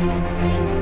Música